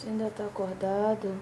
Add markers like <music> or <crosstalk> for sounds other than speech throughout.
Você ainda tá acordado?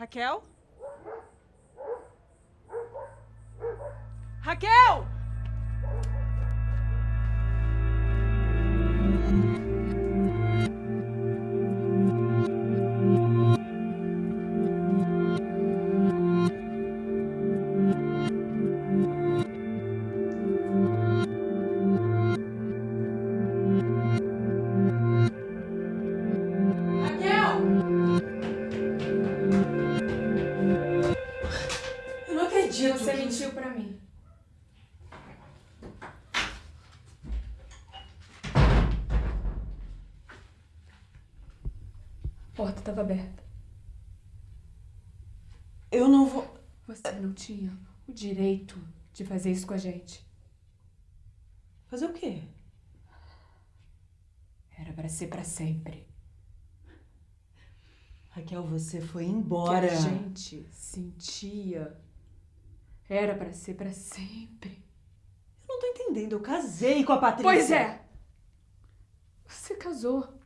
Raquel? Raquel! Porta estava aberta. Eu não vou. Você não tinha o direito de fazer isso com a gente. Fazer o quê? Era pra ser pra sempre. Raquel, você foi Que embora. a gente sentia. Era pra ser pra sempre. Eu não tô entendendo. Eu casei com a Patrícia. Pois é! Você casou.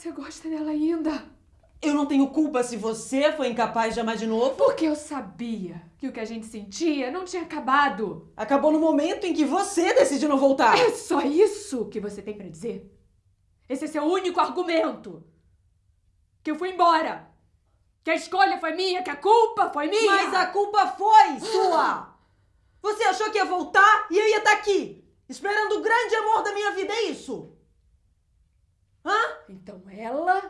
Você gosta dela ainda. Eu não tenho culpa se você foi incapaz de amar de novo. Porque eu sabia que o que a gente sentia não tinha acabado. Acabou no momento em que você decidiu não voltar. É só isso que você tem pra dizer? Esse é seu único argumento? Que eu fui embora? Que a escolha foi minha? Que a culpa foi minha? Mas a culpa foi sua! Você achou que ia voltar e eu ia estar aqui, esperando o grande amor da minha vida, é isso? Hã? Então ela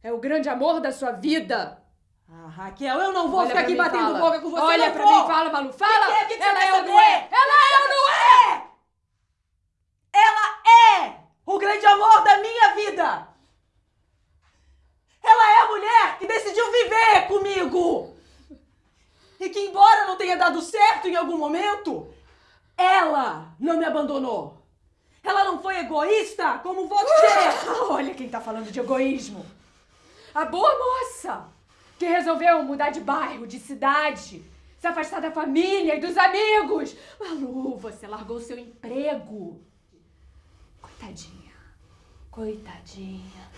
é o grande amor da sua vida. Ah, Raquel, eu não vou Olha ficar aqui mim, batendo fala. boca com você, Olha não pra vou. mim, fala, Malu, fala! Que que é? Que você ela é ou não é? Ela é ou não é? Ela é o grande amor da minha vida! Ela é a mulher que decidiu viver comigo! E que, embora não tenha dado certo em algum momento, ela não me abandonou. Ela não foi egoísta como você! <laughs> Olha quem tá falando de egoísmo. A boa moça que resolveu mudar de bairro, de cidade, se afastar da família e dos amigos. Malu, você largou seu emprego. Coitadinha. Coitadinha.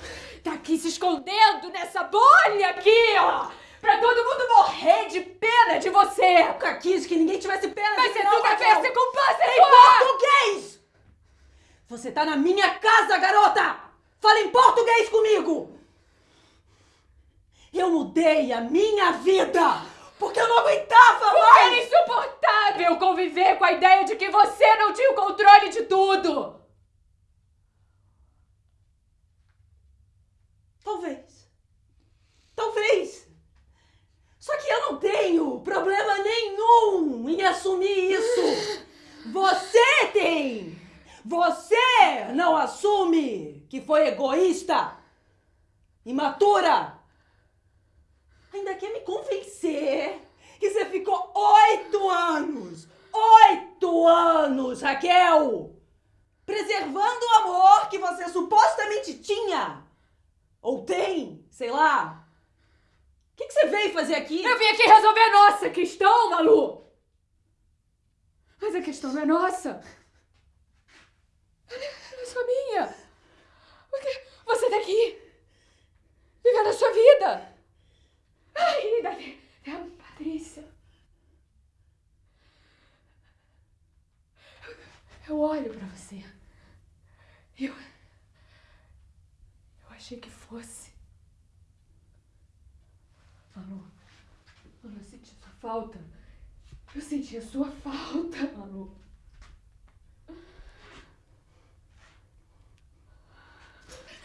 Tá aqui se escondendo nessa bolha aqui, ó. Pra todo mundo morrer de pena de você. Nunca quis que ninguém tivesse pena Mas de você não, nunca Raquel. fez ser culpada, Em português! Você tá na minha casa, garota! Fala em português comigo! Eu mudei a minha vida! Porque eu não aguentava Porque mais! era insuportável conviver com a ideia de que você não tinha o controle de tudo. Talvez. Talvez. Só que eu não tenho problema nenhum em assumir isso. <gasps> Você tem. Você não assume que foi egoísta, imatura. Ainda quer me convencer que você ficou oito anos, oito anos, Raquel, preservando o amor que você supostamente tinha. Ou tem, sei lá. O que, que você veio fazer aqui? Eu vim aqui resolver a nossa questão, Malu. Mas a questão não é nossa. Ela é ela é só minha. Porque você tá aqui, vivendo a Ai, Dani, é a Patrícia. Eu olho pra você. Eu. Eu achei que fosse Malu, Malu, eu senti sua falta. Eu senti a sua falta, Malu.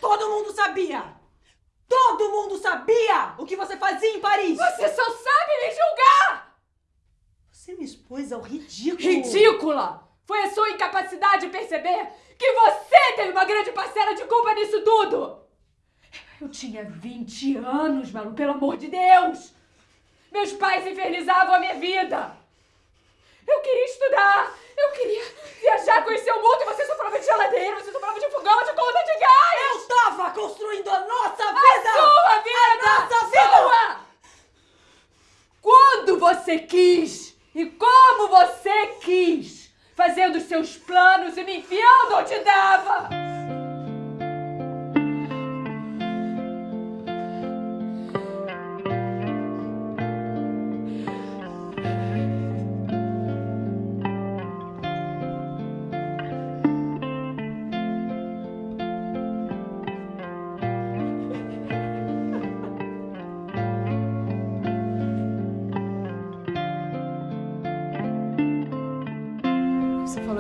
Todo mundo sabia! Todo mundo sabia o que você fazia em Paris! Você só sabe me julgar! Você me expôs ao ridículo! Ridícula! Foi a sua incapacidade de perceber que você tem uma grande parcela de culpa nisso tudo! Eu tinha 20 anos, Malu, pelo amor de Deus! Meus pais infernizavam a minha vida! Eu queria estudar! Eu queria viajar, conhecer o mundo e você só falava de geladeira, você só falava de fogão, de conta de gás! Eu tava construindo a nossa vida! A sua vida! A nossa vida! Sua! Quando você quis e como você quis, fazendo seus planos e me enfiando onde dava!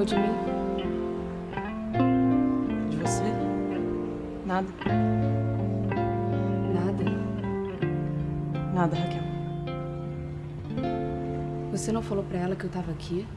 falou de mim? De você? Nada. Nada? Nada, Raquel. Você não falou pra ela que eu tava aqui?